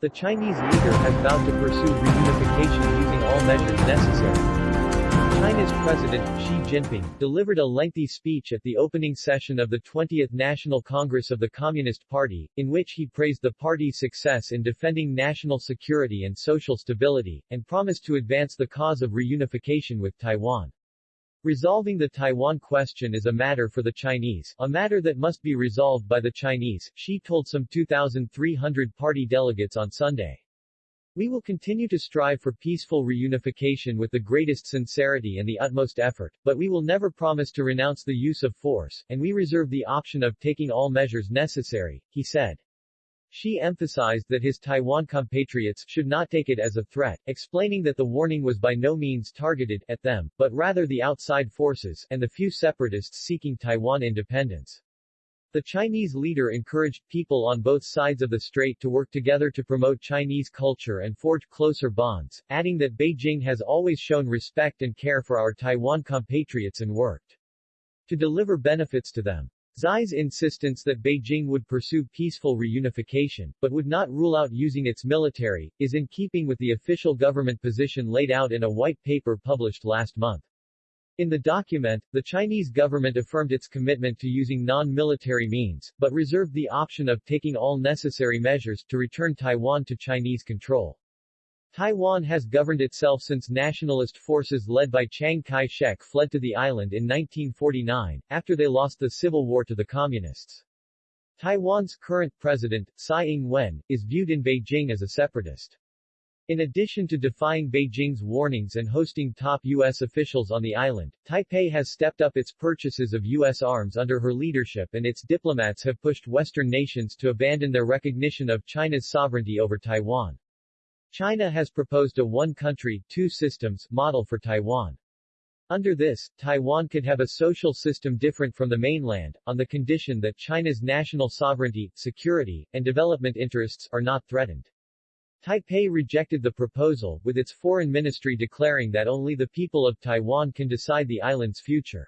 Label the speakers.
Speaker 1: The Chinese leader has vowed to pursue reunification using all measures necessary. China's President, Xi Jinping, delivered a lengthy speech at the opening session of the 20th National Congress of the Communist Party, in which he praised the party's success in defending national security and social stability, and promised to advance the cause of reunification with Taiwan. Resolving the Taiwan question is a matter for the Chinese, a matter that must be resolved by the Chinese, Xi told some 2,300 party delegates on Sunday. We will continue to strive for peaceful reunification with the greatest sincerity and the utmost effort, but we will never promise to renounce the use of force, and we reserve the option of taking all measures necessary, he said. Xi emphasized that his Taiwan compatriots should not take it as a threat, explaining that the warning was by no means targeted at them, but rather the outside forces and the few separatists seeking Taiwan independence. The Chinese leader encouraged people on both sides of the strait to work together to promote Chinese culture and forge closer bonds, adding that Beijing has always shown respect and care for our Taiwan compatriots and worked to deliver benefits to them. Xi's insistence that Beijing would pursue peaceful reunification, but would not rule out using its military, is in keeping with the official government position laid out in a white paper published last month. In the document, the Chinese government affirmed its commitment to using non-military means, but reserved the option of taking all necessary measures to return Taiwan to Chinese control. Taiwan has governed itself since nationalist forces led by Chiang Kai-shek fled to the island in 1949, after they lost the civil war to the communists. Taiwan's current president, Tsai Ing-wen, is viewed in Beijing as a separatist. In addition to defying Beijing's warnings and hosting top U.S. officials on the island, Taipei has stepped up its purchases of U.S. arms under her leadership and its diplomats have pushed Western nations to abandon their recognition of China's sovereignty over Taiwan. China has proposed a one-country, two-systems model for Taiwan. Under this, Taiwan could have a social system different from the mainland, on the condition that China's national sovereignty, security, and development interests are not threatened. Taipei rejected the proposal, with its foreign ministry declaring that only the people of Taiwan can decide the island's future.